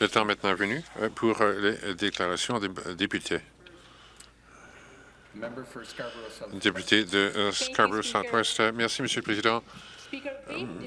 Le temps maintenant venu euh, pour euh, les déclarations des députés. Député de Scarborough Southwest. Merci, Monsieur le Président.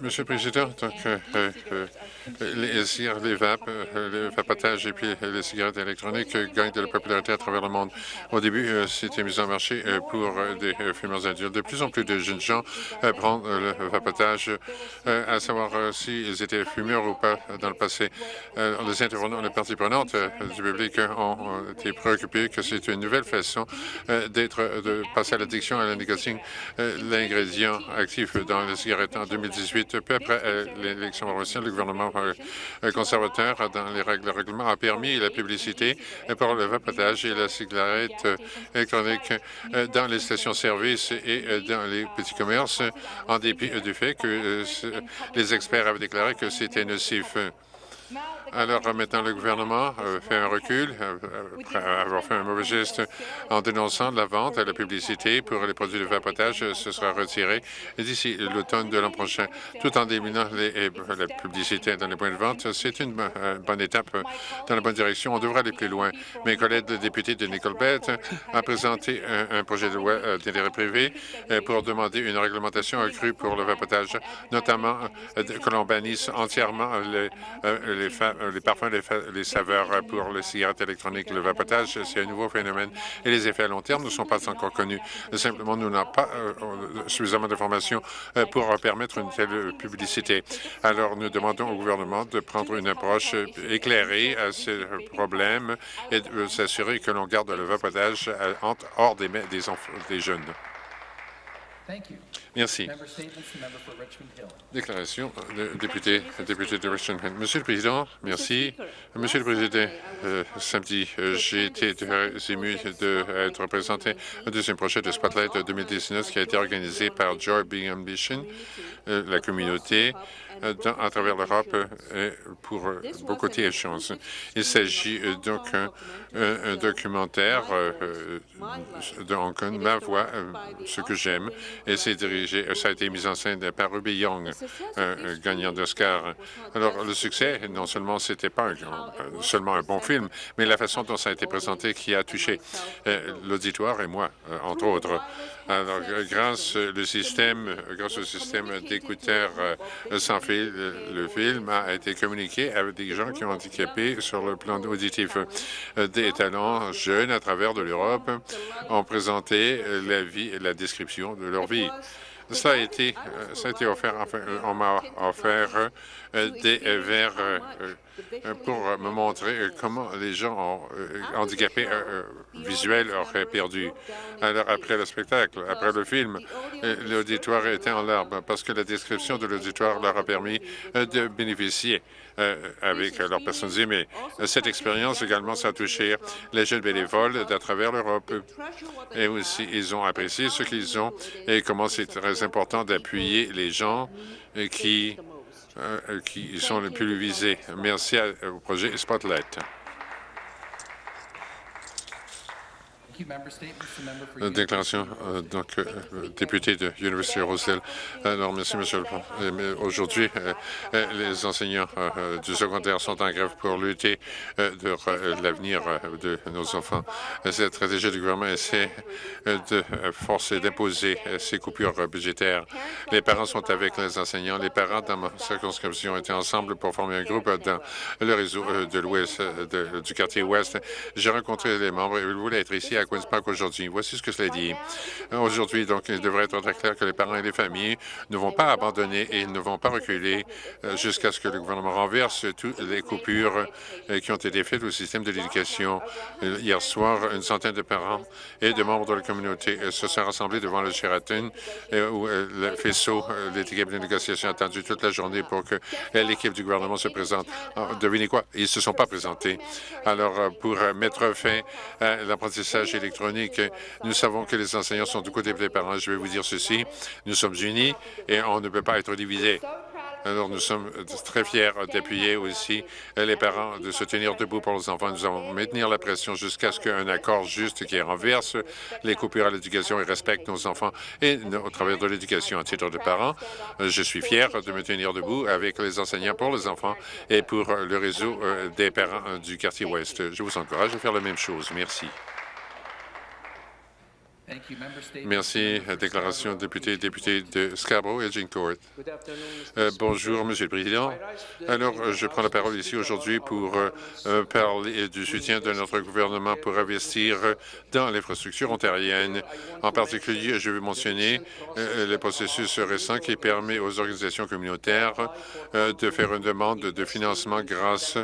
Monsieur le Président, donc, euh, euh, euh, les cigarettes, les vapes, le vapotage et puis les cigarettes électroniques gagnent de la popularité à travers le monde. Au début, c'était mis en marché pour des fumeurs adultes. De plus en plus de jeunes gens prennent le vapotage, à savoir s'ils étaient fumeurs ou pas dans le passé. les intervenants, les parties prenantes du public ont été préoccupés que c'est une nouvelle façon d'être, de passer à l'addiction à la. L'ingrédient actif dans les cigarettes en 2018. Peu après euh, l'élection provinciale, le gouvernement euh, conservateur, dans les règles, le règlement, a permis la publicité pour le vapotage et la cigarette électronique dans les stations-service et dans les petits commerces, en dépit du fait que euh, les experts avaient déclaré que c'était nocif. Alors maintenant, le gouvernement euh, fait un recul euh, après avoir fait un mauvais geste en dénonçant la vente et la publicité pour les produits de vapotage. Ce sera retiré d'ici l'automne de l'an prochain, tout en les, la publicité dans les points de vente. C'est une bonne étape dans la bonne direction. On devrait aller plus loin. Mes collègues députés de Nickelbelt ont présenté un, projet de loi euh, d'intérêt privé pour demander une réglementation accrue pour le vapotage, notamment que l'on bannisse entièrement les, les euh, les parfums, les, saveurs pour les cigarettes électroniques. Le vapotage, c'est un nouveau phénomène et les effets à long terme ne sont pas encore connus. Simplement, nous n'avons pas euh, suffisamment d'informations euh, pour permettre une telle publicité. Alors, nous demandons au gouvernement de prendre une approche éclairée à ces problèmes et de s'assurer que l'on garde le vapotage hors des, jeunes. Merci. Déclaration de député, député de Richmond Hill. Monsieur le Président, merci. Monsieur le Président, euh, samedi, euh, j'ai été très ému d'être présenté au deuxième projet de Spotlight 2019 qui a été organisé par Joy Being Ambition, euh, la communauté à travers l'Europe pour beaucoup de choses. Il s'agit donc d'un documentaire de Hong Kong, Ma Voix, ce que j'aime, et c'est dirigé, ça a été mis en scène par Ruby Young, un gagnant d'Oscar. Alors, le succès, non seulement c'était pas seulement un bon film, mais la façon dont ça a été présenté qui a touché l'auditoire et moi, entre autres. Alors, grâce, le système, grâce au système d'écouteurs sans fil, le film a été communiqué avec des gens qui ont handicapé sur le plan auditif. Des talents jeunes à travers de l'Europe ont présenté la vie la description de leur vie. Ça a été, euh, ça a été offert, enfin, euh, on m'a offert euh, des verres pour me montrer comment les gens handicapés visuels auraient perdu. Alors, après le spectacle, après le film, l'auditoire était en larmes parce que la description de l'auditoire leur a permis de bénéficier avec leurs personnes aimées. Cette expérience également, ça a touché les jeunes bénévoles d'à travers l'Europe. Et aussi, ils ont apprécié ce qu'ils ont et comment c'est très important d'appuyer les gens qui, euh, qui sont les plus visés. Merci au projet Spotlight. Déclaration, euh, donc, euh, député de l'Université Rosedale. Alors, merci, Monsieur le Président. Aujourd'hui, euh, les enseignants du secondaire sont en grève pour lutter de l'avenir de nos enfants. Cette stratégie du gouvernement essaie de forcer, d'imposer ces coupures budgétaires. Les parents sont avec les enseignants. Les parents dans ma circonscription étaient ensemble pour former un groupe dans le réseau de du quartier Ouest. J'ai rencontré les membres et ils voulaient être ici à Queen's Park aujourd'hui. Voici ce que cela dit. Aujourd'hui, donc, il devrait être très clair que les parents et les familles ne vont pas abandonner et ne vont pas reculer euh, jusqu'à ce que le gouvernement renverse toutes les coupures euh, qui ont été faites au système de l'éducation. Euh, hier soir, une centaine de parents et de membres de la communauté se sont rassemblés devant le Sheraton où le faisceau l'équipe de négociation a attendu toute la journée pour que l'équipe du gouvernement se présente. devinez quoi? Ils ne se sont pas présentés. Alors, pour mettre fin à l'apprentissage électronique. Nous savons que les enseignants sont du côté des parents. Je vais vous dire ceci. Nous sommes unis et on ne peut pas être divisés. Alors, nous sommes très fiers d'appuyer aussi les parents, de se tenir debout pour les enfants. Nous allons maintenir la pression jusqu'à ce qu'un accord juste qui renverse les coupures à l'éducation et respecte nos enfants et au travers de l'éducation. À titre de parents, je suis fier de me tenir debout avec les enseignants pour les enfants et pour le réseau euh, des parents du quartier ouest. Je vous encourage à faire la même chose. Merci. Merci. Déclaration député, député de Scarborough et Court. Euh, bonjour, Monsieur le Président. Alors, je prends la parole ici aujourd'hui pour euh, euh, parler du soutien de notre gouvernement pour investir dans l'infrastructure ontarienne. En particulier, je veux mentionner le processus récent qui permet aux organisations communautaires de faire une demande de financement grâce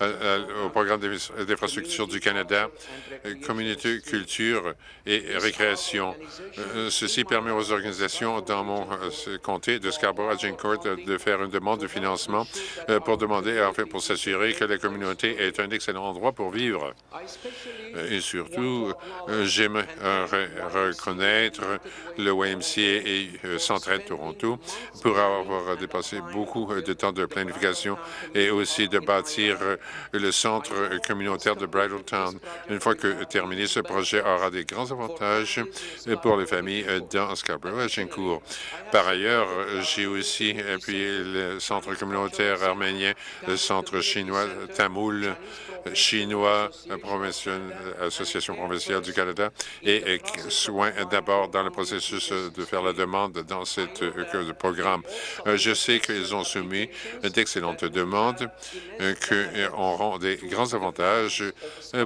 au programme d'infrastructure du Canada, communauté, culture et récréation euh, ceci permet aux organisations dans mon euh, comté de Scarborough-Agincourt de faire une demande de financement euh, pour demander, en fait, pour s'assurer que la communauté est un excellent endroit pour vivre. Et surtout, j'aimerais reconnaître le YMCA et Centraide Toronto pour avoir dépassé beaucoup de temps de planification et aussi de bâtir le centre communautaire de Bridletown. Une fois que terminé, ce projet aura des grands avantages pour les familles euh, dans Scarborough à Gincourt. Par ailleurs, j'ai aussi appuyé le centre communautaire arménien, le centre chinois Tamoul, chinois, Association provinciale du Canada, et soin d'abord dans le processus de faire la demande dans ce euh, programme. Euh, je sais qu'ils ont soumis d'excellentes demandes qui auront des grands avantages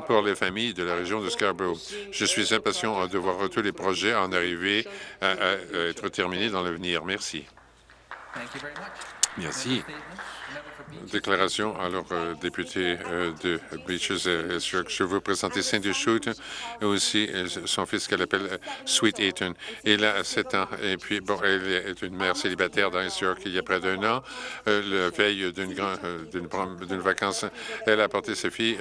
pour les familles de la région de Scarborough. Je suis impatient de voir tous les projets en arriver à, être terminés dans l'avenir. Merci. Merci. Déclaration. Alors, euh, député euh, de Beaches, euh, je veux présenter Cindy Shute et aussi son fils qu'elle appelle Sweet Eaton. Il a 7 ans et puis, bon, elle est une mère célibataire dans York il y a près d'un an. la veille d'une d'une vacance, elle a apporté sa fille,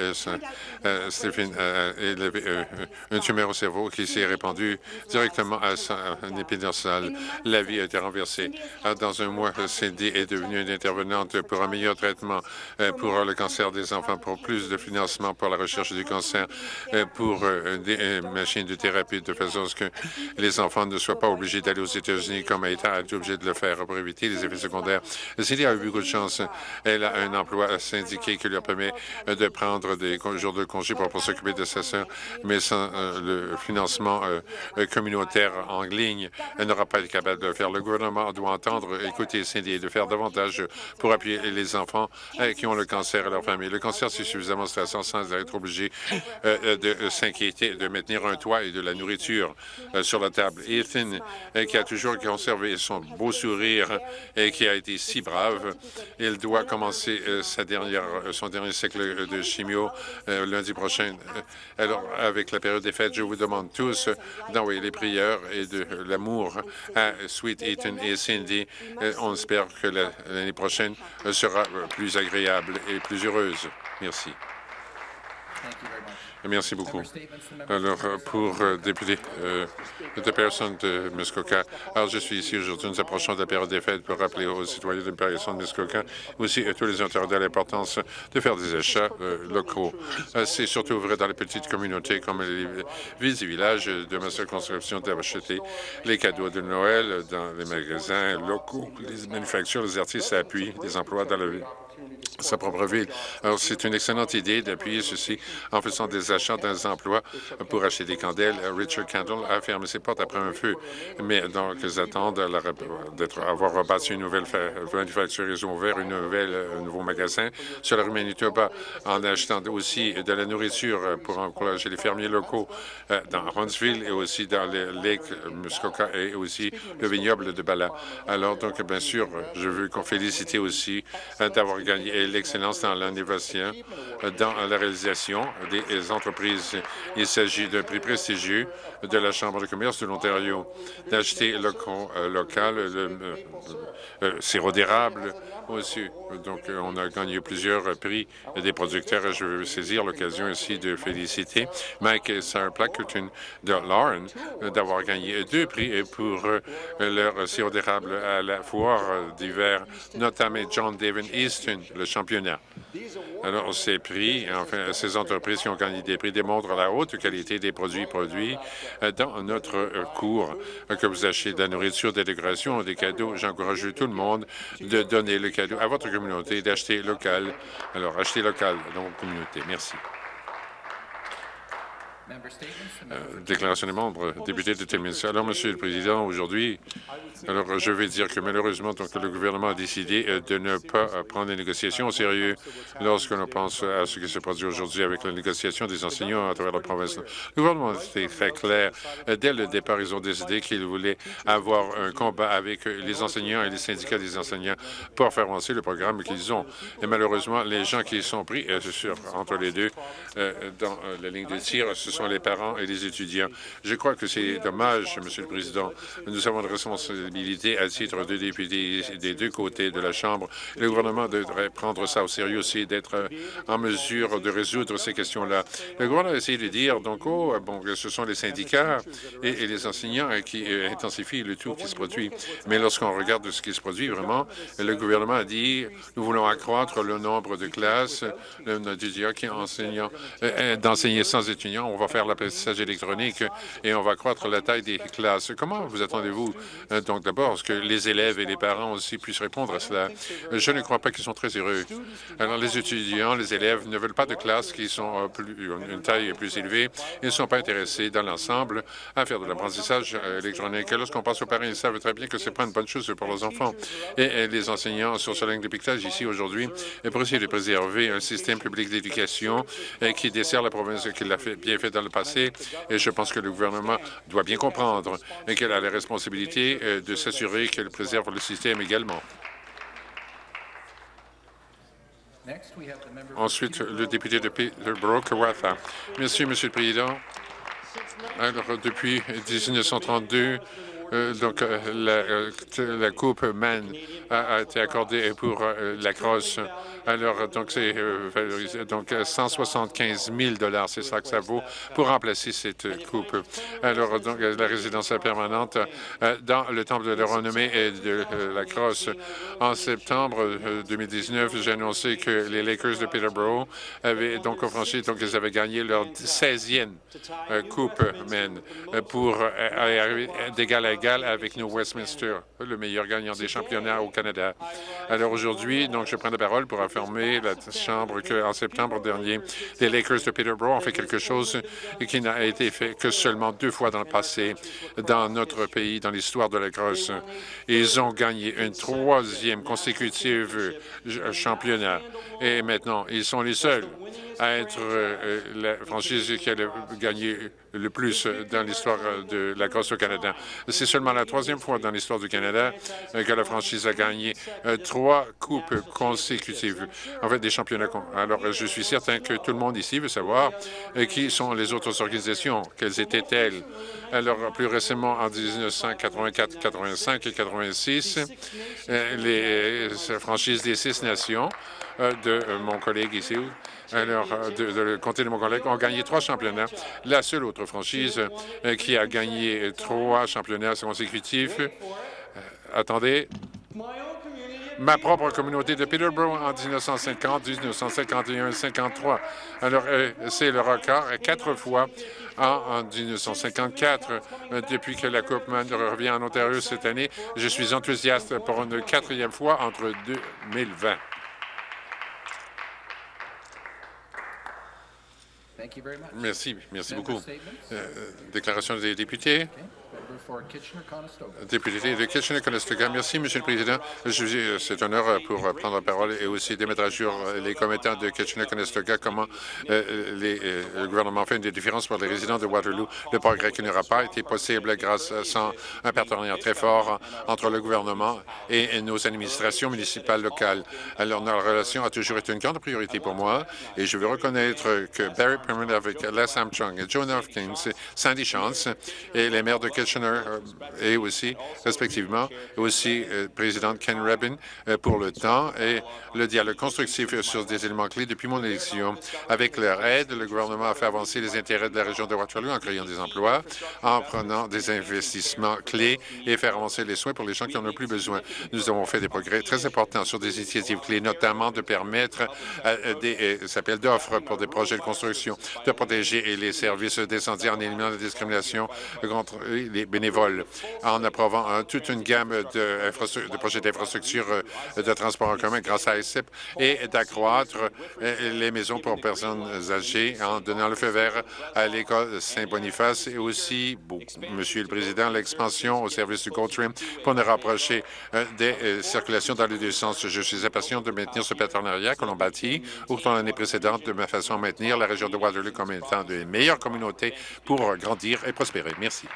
Stéphane, elle avait une tumeur au cerveau qui s'est répandue directement à son épée dorsale. La vie a été renversée. Dans un mois, Cindy est devenue une intervenante pour un meilleur traitement euh, pour le cancer des enfants, pour plus de financement pour la recherche du cancer, euh, pour euh, des machines de thérapie de façon à ce que les enfants ne soient pas obligés d'aller aux États-Unis comme État a été obligé de le faire pour éviter les effets secondaires. Cindy a eu beaucoup de chance. Elle a un emploi syndiqué qui lui permet de prendre des jours de congé pour, s'occuper de sa sœur, mais sans le financement communautaire en ligne, elle n'aura pas été capable de le faire. Le gouvernement doit entendre, écouter Cindy et de faire davantage pour appuyer les enfants euh, qui ont le cancer et leur famille. Le cancer, c'est suffisamment stressant sans être obligé euh, euh, de s'inquiéter, de maintenir un toit et de la nourriture sur la table. Ethan, qui a toujours conservé son beau sourire et qui a été si brave, il doit commencer sa dernière, son dernier cycle de chimio lundi prochain. Alors, avec la période des fêtes, je vous demande tous d'envoyer les prières et de l'amour à Sweet Ethan et Cindy. On espère que l'année prochaine sera plus agréable et plus heureuse. Merci. Merci beaucoup. Alors, pour euh, député euh, de personne de Muskoka, alors je suis ici aujourd'hui, nous approchons de la période des fêtes pour rappeler aux citoyens de personne de Muskoka, aussi à tous les internautes l'importance de faire des achats euh, locaux. Euh, c'est surtout vrai dans les petites communautés comme les villes et villages de ma circonscription d'acheter les cadeaux de Noël dans les magasins locaux, les manufactures, les artistes appuient des emplois dans la ville sa propre ville. Alors, c'est une excellente idée d'appuyer ceci en faisant des achats dans des emplois pour acheter des candelles. Richard Candle a fermé ses portes après un feu, mais donc ils attendent d'être avoir rebâti une nouvelle manufacture. Ils ont ouvert une nouvelle, un nouveau magasin sur la rue Manitoba en achetant aussi de la nourriture pour encourager les fermiers locaux euh, dans Huntsville et aussi dans les lacs Muskoka et aussi le vignoble de Bala. Alors, donc, bien sûr, je veux qu'on félicite aussi euh, d'avoir gagné l'excellence dans l'innovation, dans la réalisation des entreprises. Il s'agit d'un prix prestigieux de la Chambre de commerce de l'Ontario, d'acheter euh, local, le euh, euh, sirop d'érable, aussi. Donc, on a gagné plusieurs prix des producteurs. Je veux saisir l'occasion aussi de féliciter Mike et Sarah Plackerton de Lauren d'avoir gagné deux prix pour leur sirop d'érable à la foire d'hiver, notamment John David Easton, le championnat. Alors, ces prix, enfin, ces entreprises qui ont gagné des prix démontrent la haute qualité des produits produits dans notre cours. Que vous achetez de la nourriture, des décorations, des cadeaux, j'encourage tout le monde de donner le cadeau à votre communauté, d'acheter local. Alors, achetez local dans votre communauté. Merci. Euh, déclaration des membres, député de Telminsky. Alors, Monsieur le Président, aujourd'hui, alors je vais dire que malheureusement, donc, le gouvernement a décidé euh, de ne pas euh, prendre les négociations au sérieux lorsque l'on pense à ce qui se produit aujourd'hui avec la négociation des enseignants à travers la province. Le gouvernement été très clair. Dès le départ, ils ont décidé qu'ils voulaient avoir un combat avec les enseignants et les syndicats des enseignants pour faire avancer le programme qu'ils ont. Et malheureusement, les gens qui sont pris sur, entre les deux dans la ligne de tir, ce sont les parents et les étudiants. Je crois que c'est dommage, Monsieur le Président. Nous avons une responsabilité à titre de députés des deux côtés de la Chambre. Le gouvernement devrait prendre ça au sérieux aussi, d'être en mesure de résoudre ces questions-là. Le gouvernement a essayé de dire, donc, oh, bon, ce sont les syndicats et, les enseignants qui euh, intensifient le tout qui se produit. Mais lorsqu'on regarde ce qui se produit vraiment, le gouvernement a dit, nous voulons accroître le nombre de classes, le nombre d'étudiants qui enseignent, euh, d'enseigner sans étudiants. On va faire l'apprentissage électronique et on va croître la taille des classes. Comment vous attendez-vous, euh, donc d'abord, que les élèves et les parents aussi puissent répondre à cela? Je ne crois pas qu'ils sont très heureux. Alors, les étudiants, les élèves ne veulent pas de classes qui sont euh, plus, une taille plus élevée. Ils ne sont pas intéressés dans l'ensemble à faire de l'apprentissage euh, électronique. Lorsqu'on passe aux parents, ils savent très bien que ce n'est pas une bonne chose pour leurs enfants. Et, les enseignants sur ce ligne de piquetage ici aujourd'hui pour essayer de préserver un système public d'éducation qui dessert la province, qui l'a fait, bien fait dans le passé, et je pense que le gouvernement doit bien comprendre qu'elle a la responsabilité euh, de s'assurer qu'elle préserve le système également. Ensuite, le député de Peterborough, Kawartha. Merci, Monsieur le Président. Alors, depuis 1932, euh, donc, euh, la, Coupe Man a, été accordée pour la crosse alors, donc, c'est euh, Donc, 175 000 c'est ça que ça vaut pour remplacer cette coupe. Alors, donc, la résidence permanente euh, dans le temple de la renommée et de euh, la crosse. En septembre 2019, j'ai annoncé que les Lakers de Peterborough avaient donc franchi, donc ils avaient gagné leur 16e coupe men pour arriver d'égal à égal avec New Westminster, le meilleur gagnant des championnats au Canada. Alors aujourd'hui, donc je prends la parole pour la Chambre qu'en septembre dernier, les Lakers de Peterborough ont fait quelque chose qui n'a été fait que seulement deux fois dans le passé dans notre pays, dans l'histoire de la Crosse. Ils ont gagné une troisième consécutive championnat et maintenant, ils sont les seuls à être euh, la franchise qui a gagné le plus dans l'histoire de la Crosse au Canada. C'est seulement la troisième fois dans l'histoire du Canada euh, que la franchise a gagné euh, trois coupes consécutives, en fait des championnats. Alors, je suis certain que tout le monde ici veut savoir qui sont les autres organisations, quelles étaient-elles? Alors, plus récemment, en 1984, 85 et 86, les franchises des six nations de mon collègue ici, alors, euh, de, le comté de mon collègue, ont gagné trois championnats. La seule autre franchise euh, qui a gagné trois championnats consécutifs, euh, attendez, ma propre communauté de Peterborough en 1950, 1951 53. Alors, c'est le record quatre fois en, 1954. Depuis que la Coupe revient en Ontario cette année, je suis enthousiaste pour une quatrième fois entre 2020. Merci, merci beaucoup. Euh, déclaration des députés? Député de Kitchener-Conestoga. Merci, Monsieur le Président. C'est un honneur pour prendre la parole et aussi de mettre à jour les commettants de Kitchener-Conestoga, comment euh, les, euh, le gouvernement fait une différence pour les résidents de Waterloo. Le progrès qui n'aura pas été possible grâce à un partenariat très fort entre le gouvernement et nos administrations municipales locales. Alors, notre relation a toujours été une grande priorité pour moi et je veux reconnaître que Barry Avec Armstrong et Joan Hopkins, Sandy Chance et les maires de Kitchener euh, et aussi, respectivement, aussi euh, président Ken Rabin euh, pour le temps et le dialogue constructif sur des éléments clés depuis mon élection. Avec leur aide, le gouvernement a fait avancer les intérêts de la région de Waterloo en créant des emplois, en prenant des investissements clés et faire avancer les soins pour les gens qui en ont plus besoin. Nous avons fait des progrès très importants sur des initiatives clés, notamment de permettre des appels d'offres pour des projets de construction, de protéger les services d'incendie en éliminant la discrimination contre les bénévoles, en approuvant toute une gamme de, de projets d'infrastructure euh, de transport en commun grâce à ICIP et d'accroître euh, les maisons pour personnes âgées en donnant le feu vert à l'école Saint-Boniface et aussi, Monsieur le Président, l'expansion au service du GoTrim pour nous rapprocher euh, des circulations dans les deux sens. Je suis impatient de maintenir ce partenariat que l'on bâtit autant l'année précédente de ma façon à maintenir la région de Waterloo comme étant de meilleures communautés pour grandir et prospérer. Merci.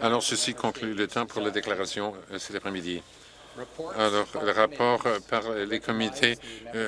Alors, ceci conclut le temps pour la déclaration euh, cet après-midi. Alors, le rapport par les comités euh,